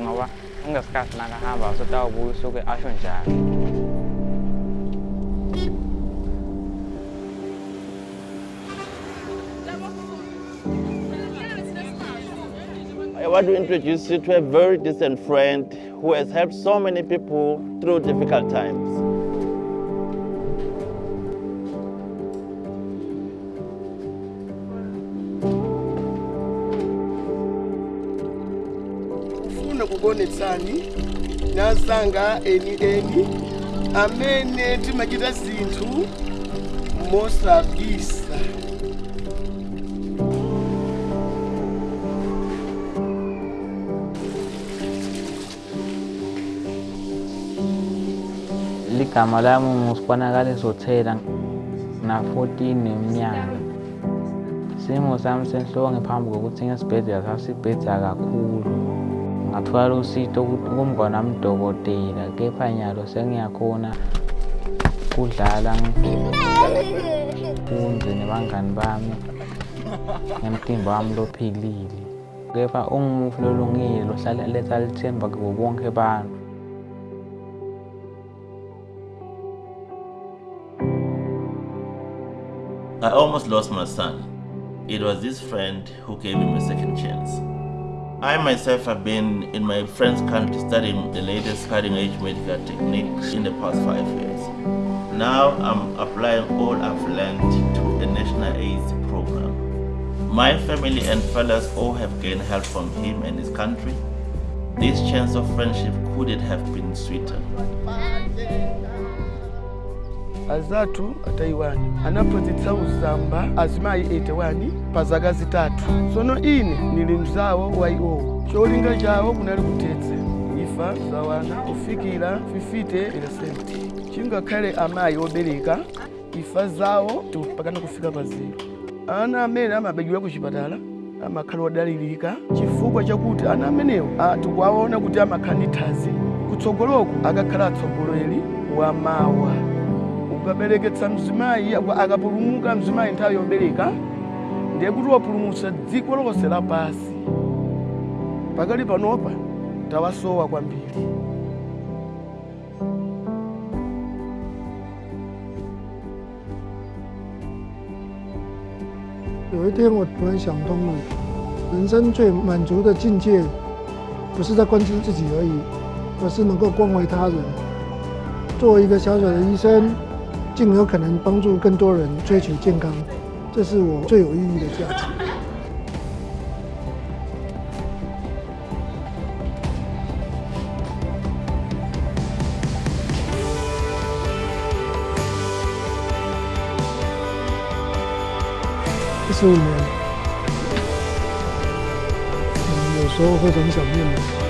ngoba nakahamba asho njalo I want to introduce you to a very decent friend who has helped so many people through difficult times. Ufuna kukonetsani nazanga eni eni amene timachita zinthu mosabisa. Ligama lami ngusibonakaliso thela na-14 neminyaka. Isimo sami senhloko ngiphambi kokuthi ngesibhedlela sasibhedza kakhulu. Usito kepha nyalo sengiyakhona kudlala nebangani bami wami lophilile kepha ungumufi lolungile lohlala letha lithemba bantu I almost lost my son. It was this friend who gave him a second chance. I myself have been in my friend's country studying the latest cutting edge medical techniques in the past five years. Now I'm applying all I've learned to a national AIDS program. My family and fellows all have gained help from him and his country. This chance of friendship couldn't have been sweeter. Azatu ataiwani anaphunzitsa uzamba azimayi 81 pa zaka zitatu. Tsono ine ndili mzawo wa iwowo cholinga chawo kunali kutetse ifa zawana kufikira 50 chingakhale amayi obereka. Ifa zawo pakana kufika pa ana amene amabedwera kuchipatala amakhala odalirika chifukwa chakuti ana amenewo tikuwaona kuti amakhala ndi thazi kutsogoloko akakhala atsogoleri wa mawa babelekesa mzimai akapulumuka mzimai nthawi yobereka ndiye kuti wapulumusa dziko lonse lapasi pakali panopa tawasowa kwambiri 有一天我突然想通了，人生最满足的境界，不是在关心自己而已，而是能够关怀他人。作为一个小小的医生，尽有可能帮助更多人追求健康，这是我最有意义的价值。十五年，嗯，有时候会很想念的。